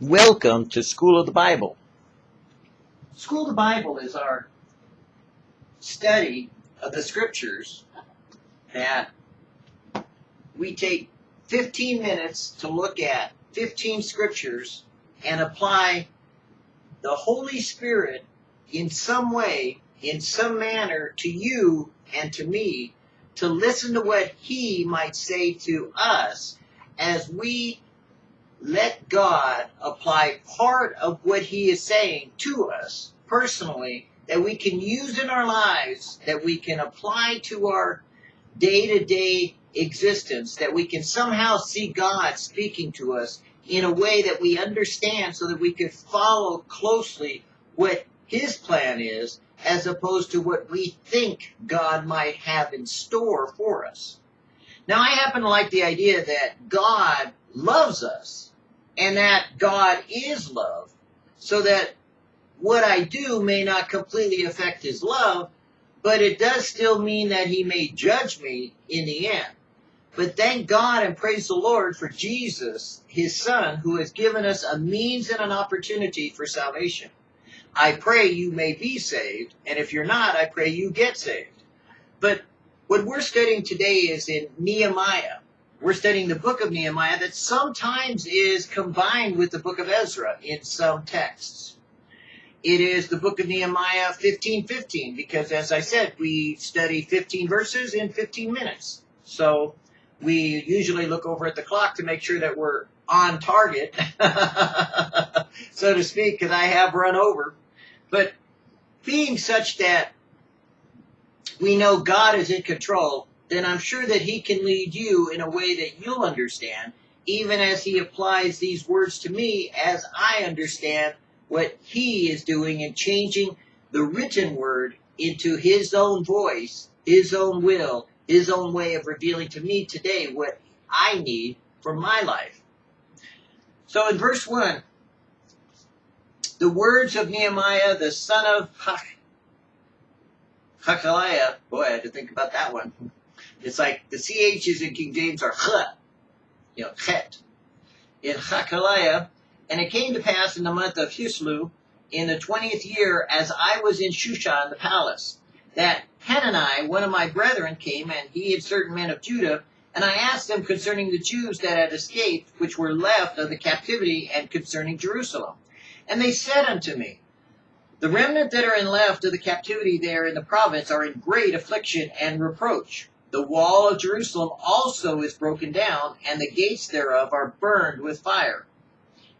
Welcome to School of the Bible. School of the Bible is our study of the scriptures that we take 15 minutes to look at 15 scriptures and apply the Holy Spirit in some way, in some manner to you and to me to listen to what He might say to us as we let God apply part of what He is saying to us personally that we can use in our lives, that we can apply to our day to day existence, that we can somehow see God speaking to us in a way that we understand so that we can follow closely what His plan is as opposed to what we think God might have in store for us. Now, I happen to like the idea that God loves us and that God is love, so that what I do may not completely affect his love, but it does still mean that he may judge me in the end. But thank God and praise the Lord for Jesus, his son, who has given us a means and an opportunity for salvation. I pray you may be saved, and if you're not, I pray you get saved. But what we're studying today is in Nehemiah. We're studying the book of Nehemiah that sometimes is combined with the book of Ezra in some texts. It is the book of Nehemiah 15:15 because as I said, we study 15 verses in 15 minutes. So we usually look over at the clock to make sure that we're on target, so to speak, because I have run over. But being such that we know God is in control, then I'm sure that He can lead you in a way that you'll understand, even as He applies these words to me as I understand what He is doing in changing the written word into His own voice, His own will, His own way of revealing to me today what I need for my life. So in verse 1, the words of Nehemiah, the son of Hachaliah, boy, I had to think about that one. It's like the CHs in King James are ch, you know, chet. In Hachaliah, and it came to pass in the month of Chisleu, in the twentieth year, as I was in Shushan the palace, that Hanani, one of my brethren, came, and he and certain men of Judah, and I asked them concerning the Jews that had escaped, which were left of the captivity, and concerning Jerusalem. And they said unto me, The remnant that are in left of the captivity there in the province are in great affliction and reproach. The wall of Jerusalem also is broken down, and the gates thereof are burned with fire.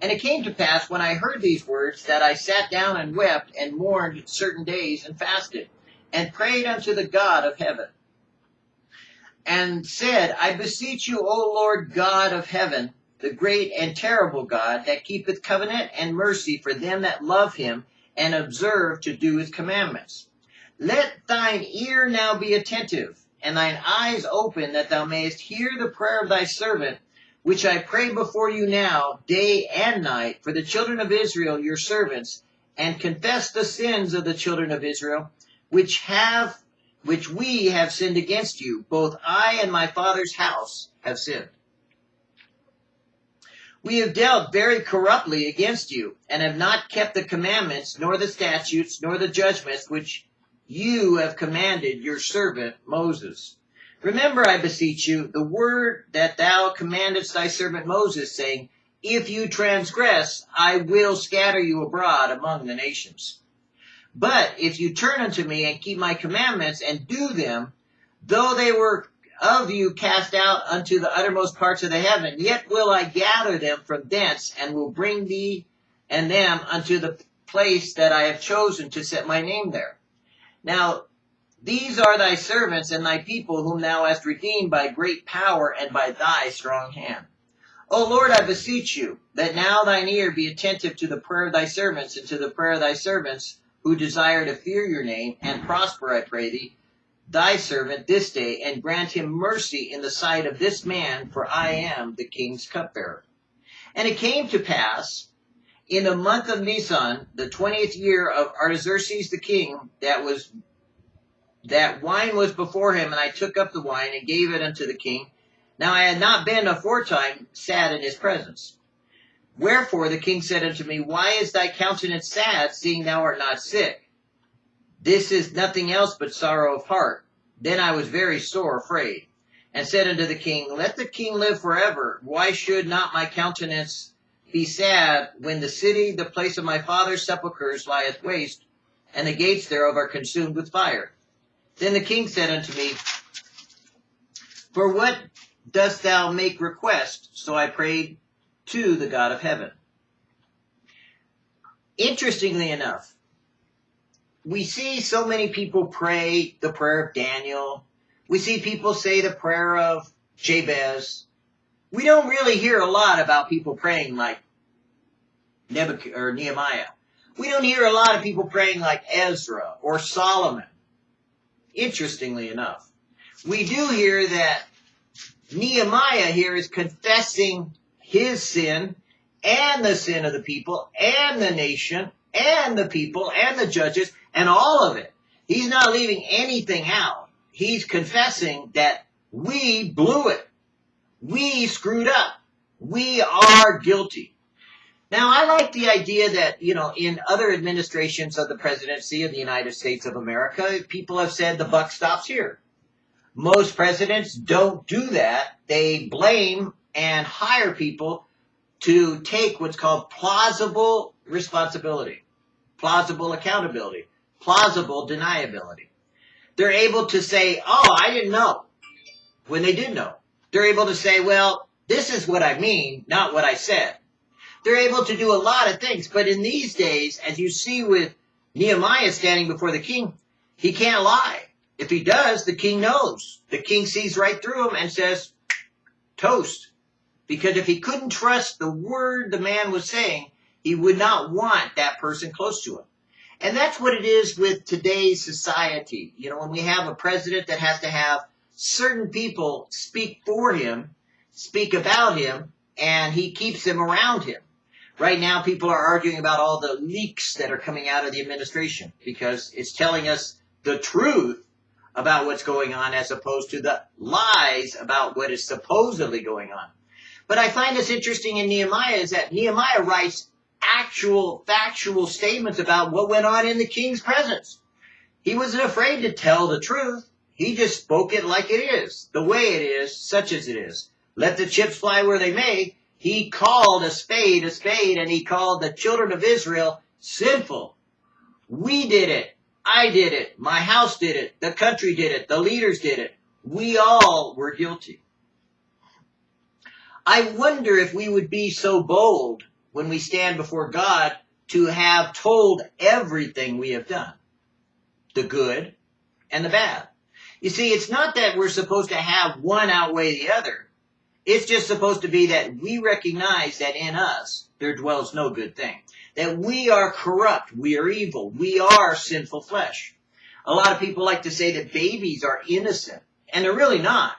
And it came to pass when I heard these words that I sat down and wept and mourned certain days and fasted and prayed unto the God of heaven and said, I beseech you, O Lord God of heaven, the great and terrible God that keepeth covenant and mercy for them that love him and observe to do his commandments. Let thine ear now be attentive and thine eyes open that thou mayest hear the prayer of thy servant which I pray before you now, day and night, for the children of Israel, your servants, and confess the sins of the children of Israel, which have, which we have sinned against you. Both I and my father's house have sinned. We have dealt very corruptly against you, and have not kept the commandments, nor the statutes, nor the judgments which you have commanded your servant Moses. Remember, I beseech you, the word that thou commandest thy servant Moses, saying, If you transgress, I will scatter you abroad among the nations. But if you turn unto me and keep my commandments and do them, though they were of you cast out unto the uttermost parts of the heaven, yet will I gather them from thence and will bring thee and them unto the place that I have chosen to set my name there. Now, these are thy servants and thy people whom thou hast redeemed by great power and by thy strong hand. O Lord, I beseech you, that now thine ear be attentive to the prayer of thy servants and to the prayer of thy servants who desire to fear your name, and prosper, I pray thee, thy servant this day, and grant him mercy in the sight of this man, for I am the king's cupbearer. And it came to pass in the month of Nisan, the twentieth year of Artaxerxes the king, that was that wine was before him, and I took up the wine and gave it unto the king. Now I had not been aforetime sad in his presence. Wherefore the king said unto me, Why is thy countenance sad, seeing thou art not sick? This is nothing else but sorrow of heart. Then I was very sore afraid, and said unto the king, Let the king live forever. Why should not my countenance be sad when the city, the place of my father's sepulchres, lieth waste, and the gates thereof are consumed with fire? Then the king said unto me, For what dost thou make request? So I prayed to the God of heaven. Interestingly enough, we see so many people pray the prayer of Daniel. We see people say the prayer of Jabez. We don't really hear a lot about people praying like Nebuchadnezzar or Nehemiah. We don't hear a lot of people praying like Ezra or Solomon. Interestingly enough, we do hear that Nehemiah here is confessing his sin and the sin of the people and the nation and the people and the judges and all of it. He's not leaving anything out. He's confessing that we blew it. We screwed up. We are guilty. Now, I like the idea that, you know, in other administrations of the presidency of the United States of America, people have said the buck stops here. Most presidents don't do that. They blame and hire people to take what's called plausible responsibility, plausible accountability, plausible deniability. They're able to say, oh, I didn't know, when they did know. They're able to say, well, this is what I mean, not what I said. They're able to do a lot of things, but in these days, as you see with Nehemiah standing before the king, he can't lie. If he does, the king knows. The king sees right through him and says, toast. Because if he couldn't trust the word the man was saying, he would not want that person close to him. And that's what it is with today's society. You know, when we have a president that has to have certain people speak for him, speak about him, and he keeps them around him. Right now, people are arguing about all the leaks that are coming out of the administration because it's telling us the truth about what's going on as opposed to the lies about what is supposedly going on. But I find this interesting in Nehemiah is that Nehemiah writes actual factual statements about what went on in the king's presence. He wasn't afraid to tell the truth. He just spoke it like it is, the way it is, such as it is. Let the chips fly where they may. He called a spade a spade and he called the children of Israel sinful. We did it. I did it. My house did it. The country did it. The leaders did it. We all were guilty. I wonder if we would be so bold when we stand before God to have told everything we have done. The good and the bad. You see, it's not that we're supposed to have one outweigh the other. It's just supposed to be that we recognize that in us there dwells no good thing. That we are corrupt, we are evil, we are sinful flesh. A lot of people like to say that babies are innocent, and they're really not.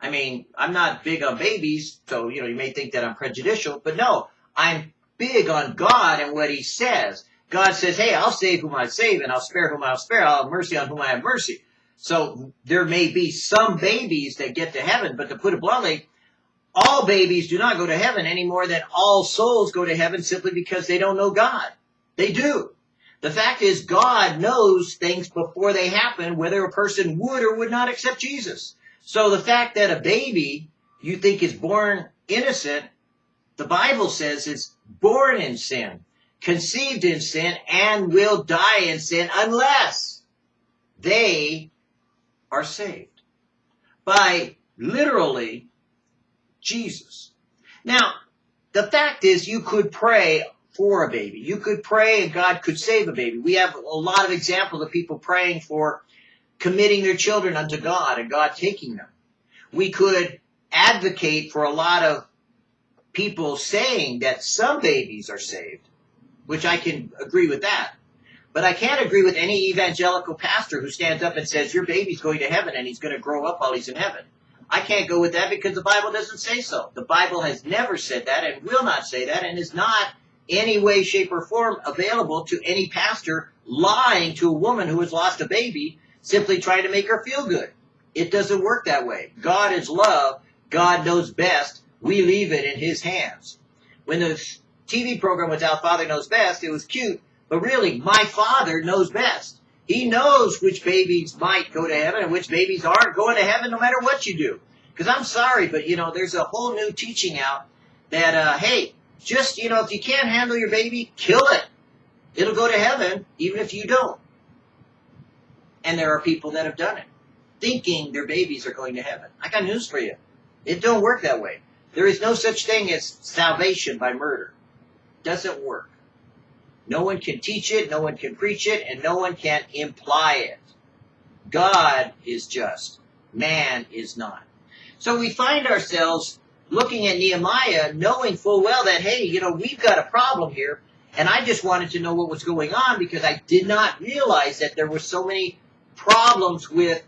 I mean, I'm not big on babies, so you know you may think that I'm prejudicial, but no, I'm big on God and what He says. God says, "Hey, I'll save whom I save, and I'll spare whom I'll spare. I'll have mercy on whom I have mercy." So there may be some babies that get to heaven, but to put it bluntly, all babies do not go to heaven any more than all souls go to heaven simply because they don't know God. They do. The fact is, God knows things before they happen, whether a person would or would not accept Jesus. So the fact that a baby you think is born innocent, the Bible says is born in sin, conceived in sin, and will die in sin unless they are saved. By literally Jesus. Now, the fact is you could pray for a baby. You could pray and God could save a baby. We have a lot of examples of people praying for committing their children unto God and God taking them. We could advocate for a lot of people saying that some babies are saved, which I can agree with that. But I can't agree with any evangelical pastor who stands up and says, your baby's going to heaven and he's going to grow up while he's in heaven. I can't go with that because the Bible doesn't say so. The Bible has never said that and will not say that and is not any way, shape, or form available to any pastor lying to a woman who has lost a baby simply trying to make her feel good. It doesn't work that way. God is love. God knows best. We leave it in his hands. When the TV program was out, Father Knows Best. It was cute, but really, my Father knows best. He knows which babies might go to heaven and which babies aren't going to heaven no matter what you do. Because I'm sorry, but you know, there's a whole new teaching out that, uh, hey, just, you know, if you can't handle your baby, kill it. It'll go to heaven even if you don't. And there are people that have done it, thinking their babies are going to heaven. I got news for you. It don't work that way. There is no such thing as salvation by murder. Doesn't work. No one can teach it, no one can preach it, and no one can imply it. God is just. Man is not. So we find ourselves looking at Nehemiah, knowing full well that, hey, you know, we've got a problem here, and I just wanted to know what was going on because I did not realize that there were so many problems with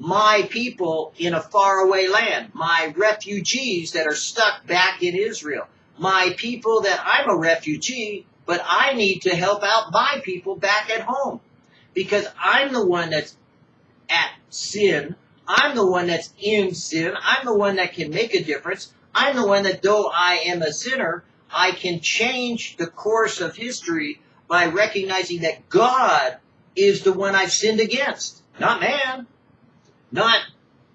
my people in a faraway land, my refugees that are stuck back in Israel, my people that I'm a refugee, but I need to help out my people back at home because I'm the one that's at sin. I'm the one that's in sin. I'm the one that can make a difference. I'm the one that, though I am a sinner, I can change the course of history by recognizing that God is the one I've sinned against, not man, not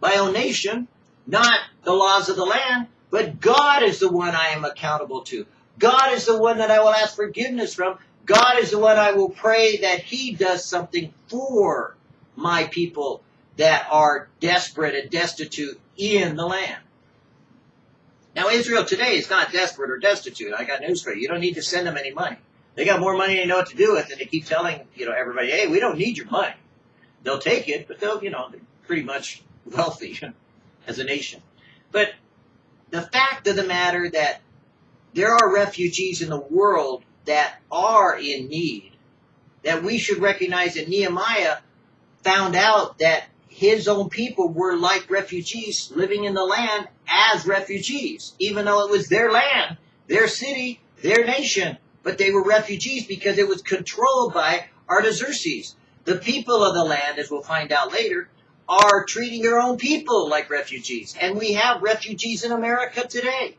my own nation, not the laws of the land, but God is the one I am accountable to. God is the one that I will ask forgiveness from. God is the one I will pray that He does something for my people that are desperate and destitute in the land. Now, Israel today is not desperate or destitute. I got news for you. You don't need to send them any money. They got more money than they know what to do with, and they keep telling you know everybody, "Hey, we don't need your money." They'll take it, but they'll you know they're pretty much wealthy as a nation. But the fact of the matter that there are refugees in the world that are in need, that we should recognize that Nehemiah found out that his own people were like refugees living in the land as refugees, even though it was their land, their city, their nation. But they were refugees because it was controlled by Artaxerxes. The people of the land, as we'll find out later, are treating their own people like refugees. And we have refugees in America today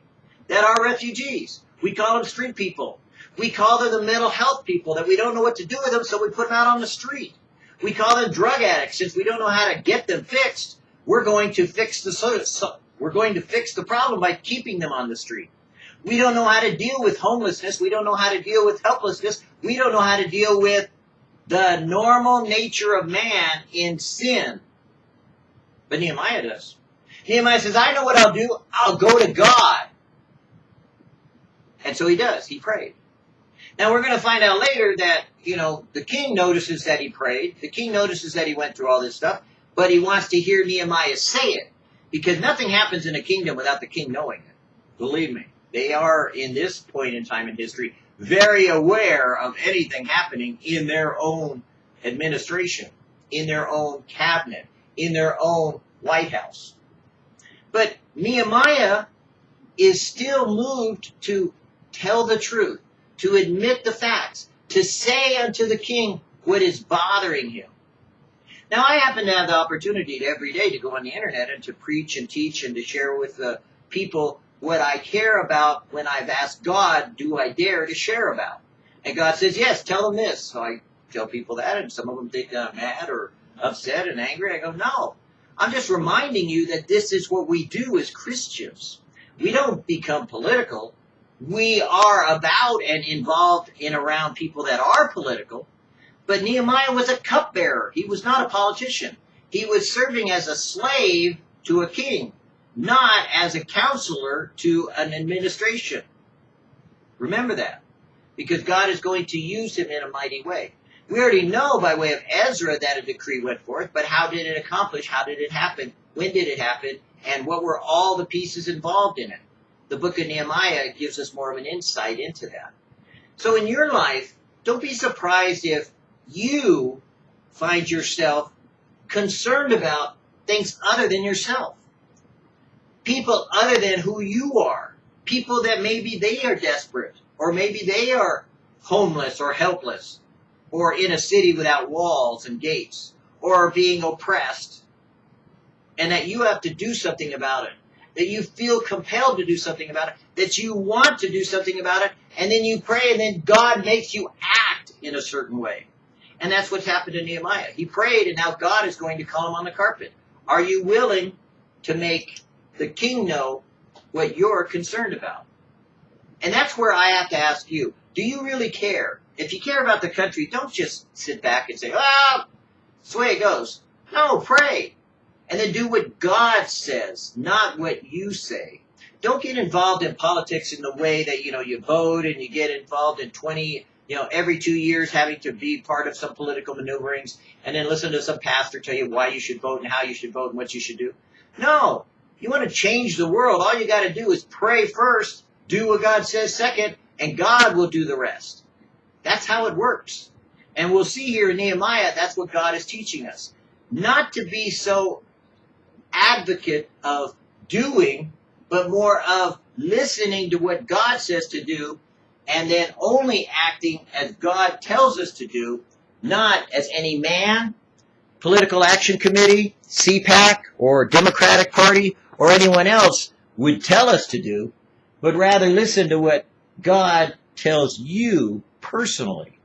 that are refugees. We call them street people. We call them the mental health people that we don't know what to do with them, so we put them out on the street. We call them drug addicts since we don't know how to get them fixed. We're going to fix the so, we're going to fix the problem by keeping them on the street. We don't know how to deal with homelessness. We don't know how to deal with helplessness. We don't know how to deal with the normal nature of man in sin. But Nehemiah does. Nehemiah says, I know what I'll do. I'll go to God. And so he does. He prayed. Now we're going to find out later that, you know, the king notices that he prayed. The king notices that he went through all this stuff, but he wants to hear Nehemiah say it because nothing happens in a kingdom without the king knowing it. Believe me. They are, in this point in time in history, very aware of anything happening in their own administration, in their own cabinet, in their own White House. But Nehemiah is still moved to tell the truth to admit the facts, to say unto the king what is bothering him. Now, I happen to have the opportunity to every day to go on the internet and to preach and teach and to share with the people what I care about when I've asked God, do I dare to share about? And God says, yes, tell them this. So I tell people that, and some of them think I'm mad or upset and angry. I go, no. I'm just reminding you that this is what we do as Christians. We don't become political we are about and involved in around people that are political. But Nehemiah was a cupbearer. He was not a politician. He was serving as a slave to a king, not as a counselor to an administration. Remember that. Because God is going to use him in a mighty way. We already know by way of Ezra that a decree went forth, but how did it accomplish? How did it happen? When did it happen? And what were all the pieces involved in it? The book of Nehemiah gives us more of an insight into that. So in your life, don't be surprised if you find yourself concerned about things other than yourself. People other than who you are. People that maybe they are desperate, or maybe they are homeless or helpless, or in a city without walls and gates, or being oppressed, and that you have to do something about it. That you feel compelled to do something about it, that you want to do something about it, and then you pray, and then God makes you act in a certain way. And that's what's happened to Nehemiah. He prayed, and now God is going to call him on the carpet. Are you willing to make the king know what you're concerned about? And that's where I have to ask you do you really care? If you care about the country, don't just sit back and say, the way it goes. No, pray. And then do what God says, not what you say. Don't get involved in politics in the way that, you know, you vote and you get involved in 20, you know, every two years having to be part of some political maneuverings and then listen to some pastor tell you why you should vote and how you should vote and what you should do. No. You want to change the world, all you got to do is pray first, do what God says second, and God will do the rest. That's how it works. And we'll see here in Nehemiah, that's what God is teaching us. Not to be so advocate of doing, but more of listening to what God says to do, and then only acting as God tells us to do, not as any man, political action committee, CPAC, or Democratic Party, or anyone else would tell us to do, but rather listen to what God tells you personally.